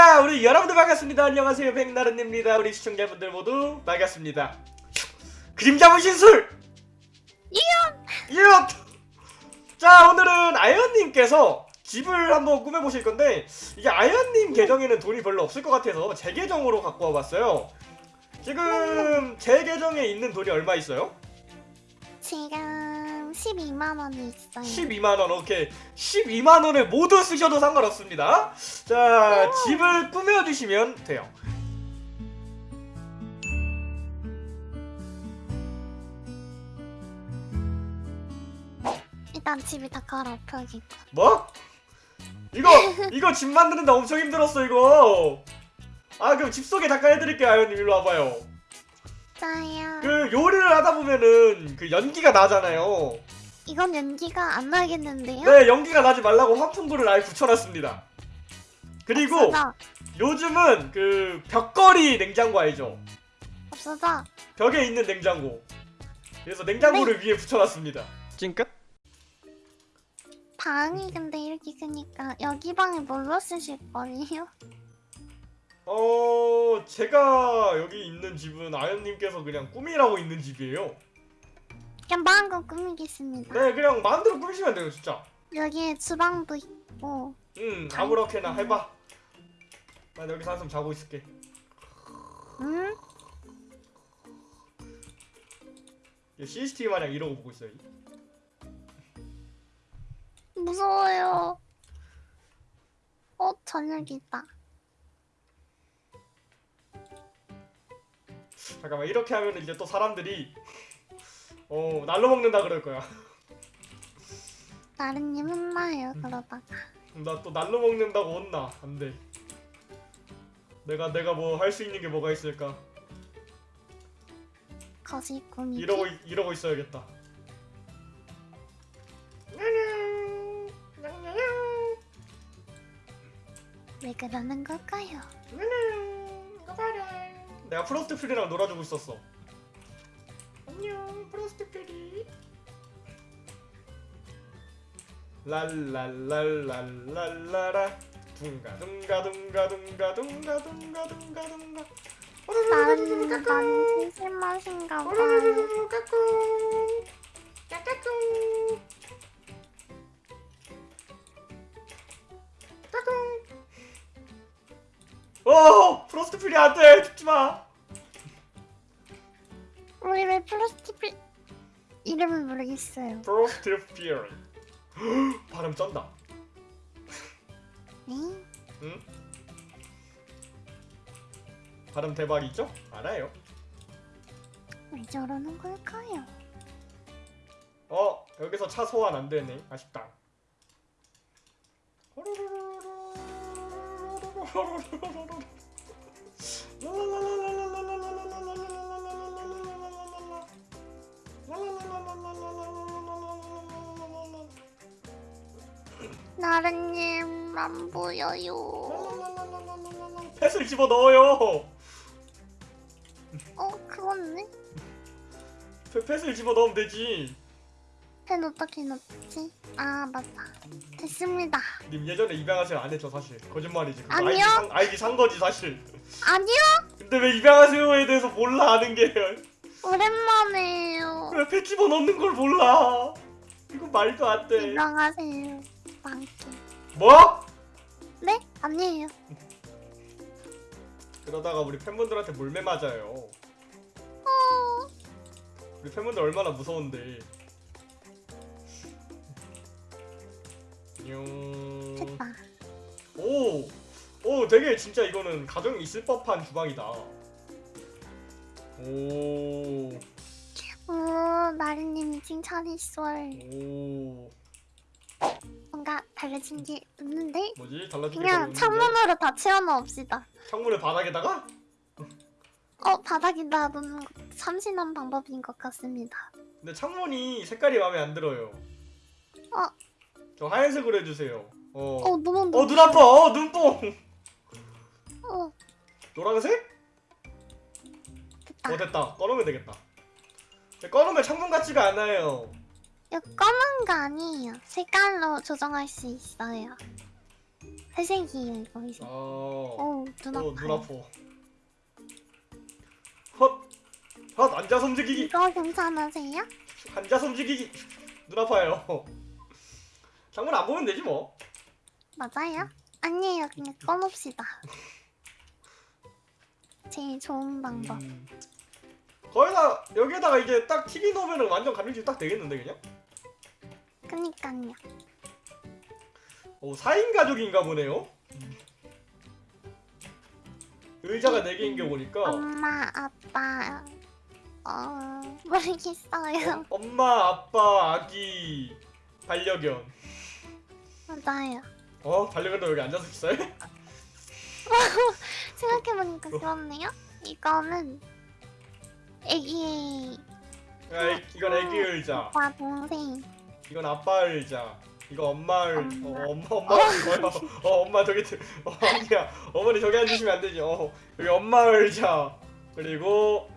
자 우리 여러분들 반갑습니다. 안녕하세요. 백나른입니다. 우리 시청자분들 모두 반갑습니다. 그림자 분신술! 이엇 자 오늘은 아연님께서 집을 한번 꾸며보실 건데 이게 아연님 계정에는 돈이 별로 없을 것 같아서 제 계정으로 갖고 와봤어요. 지금 제 계정에 있는 돈이 얼마 있어요? 지 금 12만 원이 있어요. 12만원 오케이. 12만원을 모두 쓰셔도 상관없습니다. 자 집을 꾸며주시면 돼요. 일단 집이 다 갈아엎여지고. 뭐? 이거 이거 집 만드는데 엄청 힘들었어 이거. 아 그럼 집 소개 잠깐 해드릴게요 아연님. 일로 와봐요 짜요. 그 요리를 하다 보면은 그 연기가 나잖아요 이건 연기가 안 나겠는데요? 네 연기가 나지 말라고 환풍구를 아예 붙여놨습니다 그리고 없어져. 요즘은 그 벽걸이 냉장고 알죠? 없어져. 벽에 있는 냉장고 그래서 냉장고를 네. 위에 붙여놨습니다 찡끗? 방이 근데 이렇게 크니까 여기 방에 뭘로 쓰실 거예요? 어 제가 여기 있는 집은 아연님께서 그냥 꿈이라고 있는 집이에요 그냥 마음껏 꾸미겠습니다. 네 그냥 마음대로 꾸미시면 돼요 진짜 여기에 주방도 있고. 응 아무렇게나 해봐 난 여기서 한숨 자고 있을게 음? 얘 CCTV 마냥 이러고 보고 있어요 무서워요. 어, 저녁이다. 잠깐만 이렇게 하면 이제 또 사람들이 어 날로 먹는다 그럴 거야 나른님 혼나요, 음. 그러다가. 나 또 날로 먹는다고 혼나 안돼 내가 내가 뭐 할 수 있는 게 뭐가 있을까 거시 꾸미기. 이러고 있- 이러고 있어야겠다 왜 그러는 걸까요? 내가 프로스트 프리랑 놀아주고 있었어. 안녕 프로스트 프리 랄랄랄랄랄라라. 둥가 둥가 둥가 둥가 둥가 둥가 둥가 둥가. 나는 난 심심하신가 봐요. 오 프로스트 프리 안돼 죽지 마 우리 왜 플라스틱 이름을 모르겠어요. 프로스트 프리 발음 쩐다 네? 응? 발음 대박이죠? 알아요 왜 저러는 걸까요? 어 여기서 차 소환 안 되네 아쉽다 나른님 안 보여요. 펫을 집어 넣어요 어 그렇네. 펫을 집어 넣으면 되지 펜 어떻게 넣지? 아 맞다. 됐습니다. 님 예전에 입양하세요 안 했죠 사실 거짓말이지 아니요. 아이디 산, 아이디 산 거지 사실 아니요. 근데 왜 입양하세요에 대해서 몰라 아는 게 오랜만에요. 왜펫 집어 넣는 걸 몰라 이거 말도 안돼 인정하세요. 망게. 뭐? 네? 아니에요. 그러다가 우리 팬분들한테 몰매 맞아요 어. 우리 팬분들 얼마나 무서운데 안녕 됐다. 오! 오 되게 진짜 이거는 가정이 있을 법한 주방이다 오, 오 나른님이 칭찬했어요. 오, 뭔가 달라진 게 없는데? 뭐지? 달라진 게 그냥? 창문으로 다 채워넣읍시다. 창문을 바닥에다가? 어 바닥에다 놓는 거 참신한 방법인 것 같습니다. 근데 창문이 색깔이 마음에 안 들어요 어. 저 하얀색으로 해주세요 어, 어 너무 어, 눈 아파! 어, 눈뽕! 어 노란색? 됐다. 어, 됐다. 꺼놓으면 되겠다. 꺼놓으면 창문 같지가 않아요. 이거 검은 거 아니에요. 색깔로 조정할 수 있어요. 회색이에요 이거 회색. 아, 오, 눈 어, 눈. 아파. 헛, 헛 앉아서 움직이기, 이거 괜찮으세요? 앉아서 움직이기. 눈 아파요. 장문 안 보면 되지 뭐. 맞아요? 아니에요. 그냥 꺼놓읍시다. 제일 좋은 방법. 음. 거기다 여기에다가 이제 딱 TV 놓으면 완전 감정집 딱 되겠는데 그냥? 그니까요. 오 4인 가족인가 보네요. 의자가 4개인 게 보니까 엄마, 아빠, 어, 모르겠어요. 어, 엄마, 아빠, 아기, 반려견. 맞아요. 어? 반려견도 여기 앉아서 있어요? 생각해보니까 어. 그렇네요. 이거는 애기 야, 이- 이건 애기 의자. 오빠 동생. 이건 아빠 의자. 이거 엄마 의. 어, 엄마 엄마 뭐야? 어 엄마 저기 들- 어 아니야 어머니 저기 앉으시면 안 되지. 어 여기 엄마 의자 그리고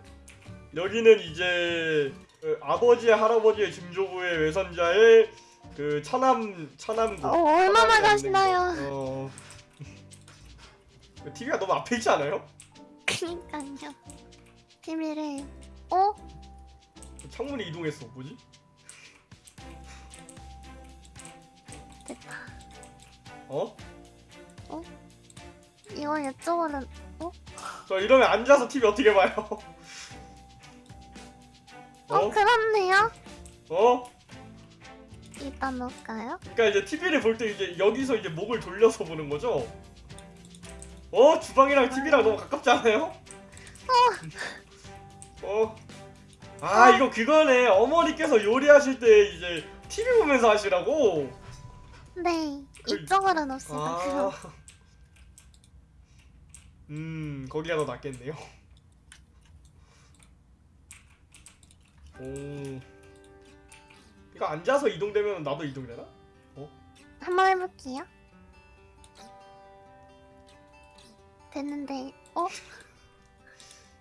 여기는 이제 그 아버지의 할아버지의 증조부의 외손자의 그 차남 차남국. 어, 얼마나 가시나요? 어. TV가 너무 앞에 있지 않아요? 그니까요. TV를 어? 창문이 이동했어. 뭐지? 됐다. 어? 이거 이쪽으로 저 이러면 앉아서 TV 어떻게 봐요? 어, 어? 그렇네요. 어? 일단 놓을까요? 그러니까 이제 TV를 볼 때 이제 여기서 이제 목을 돌려서 보는 거죠. 어 주방이랑 TV랑 너무 가깝지 않아요? 어. 아 이거 그거네. 어머니께서 요리하실 때 이제 TV 보면서 하시라고. 네. 그- 이쪽으로 놓읍시다. 아. 음 거기가 더 낫겠네요. 오. 이거 앉아서 이동되면 나도 이동되나? 한번 해볼게요. 됐는데 어?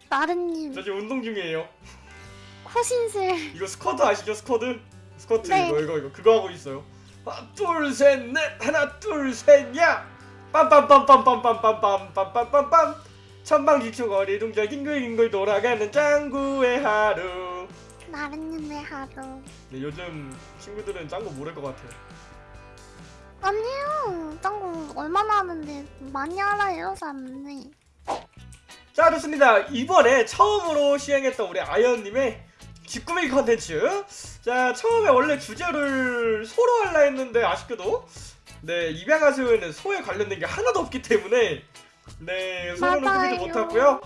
나른님 저 지금 운동 중이에요. 코신슬 이거 스쿼트 아시죠? 스쿼트? 스쿼트 네. 이거 이거 이거 그거 하고 있어요. 하나 둘 셋 넷 하나 둘 셋야 빰빰빰빰빰빰빰빰빰빰빰빰 천방지축거리 동절 뒹굴뒹굴 돌아가는 짱구의 하루. 나른님의 하루 네, 요즘 친구들은 짱구 모를 것 같아요. 아니요 짱구 얼마나 하는데 많이 알아요 사람들이 자 좋습니다. 이번에 처음으로 시행했던 우리 아이언님의 집 꾸미기 컨텐츠. 자 처음에 원래 주제를 소로 하려 했는데 아쉽게도 네 입양아스는 소에 관련된 게 하나도 없기 때문에 네 소로는. 꾸미지 못하고요.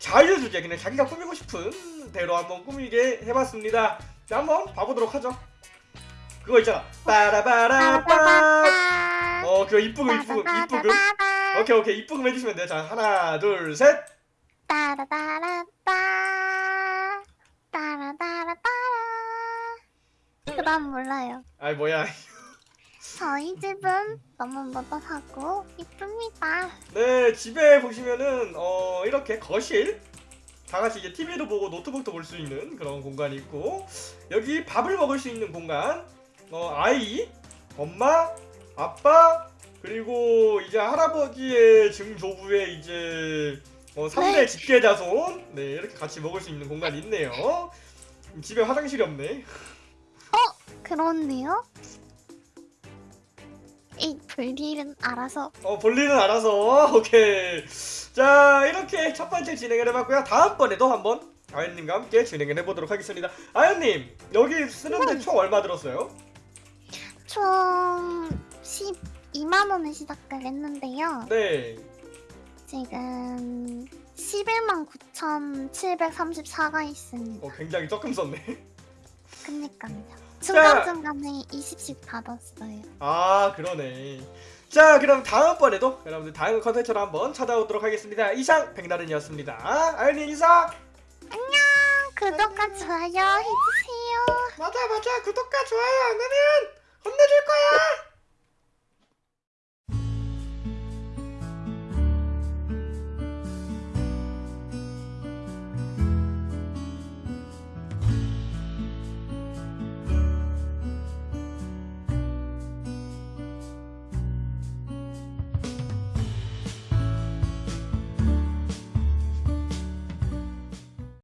자유 주제 그냥 자기가 꾸미고 싶은 대로 한번 꾸미게 해봤습니다. 자 한번 봐보도록 하죠. 그거 있잖아. 빠라바라빠. 어 그거 이쁘금 이쁘금 이쁘금. 오케이 오케이 이쁘금 해주시면 돼요. 자 하나 둘 셋. 따라따라따 따라따라따라 그 다음 몰라요 아이 뭐야. 저희 집은 너무 modern하고 이쁩니다 네 집에 보시면은 어 이렇게 거실 다 같이 이제 TV도 보고 노트북도 볼 수 있는 그런 공간이 있고 여기 밥을 먹을 수 있는 공간 어 아이 엄마 아빠 그리고 이제 할아버지의 증조부의 이제 어 3대 네. 직계자손 네 이렇게 같이 먹을 수 있는 공간이 있네요 집에 화장실이 없네 그런데요? 이 불길은 알아서. 어 볼일은 알아서. 오케이. 자 이렇게 첫 번째 진행을 해봤고요. 다음번에도 한번 아연님과 함께 진행을 해보도록 하겠습니다. 아연님 여기 쓰는데 네. 총 얼마 들었어요? 총 12만원에 시작을 했는데요. 네. 지금 11만 9,734가 있습니다. 어, 굉장히 조금 썼네. 그니까요 중간중간에 20씩 받았어요. 아 그러네. 자 그럼 다음번에도 여러분들 다음 컨텐츠로 한번 찾아오도록 하겠습니다. 이상 백나른이었습니다. 아연님 인사! 구독과 좋아요 해주세요. 맞아 맞아. 구독과 좋아요 안 하면 혼내줄 거야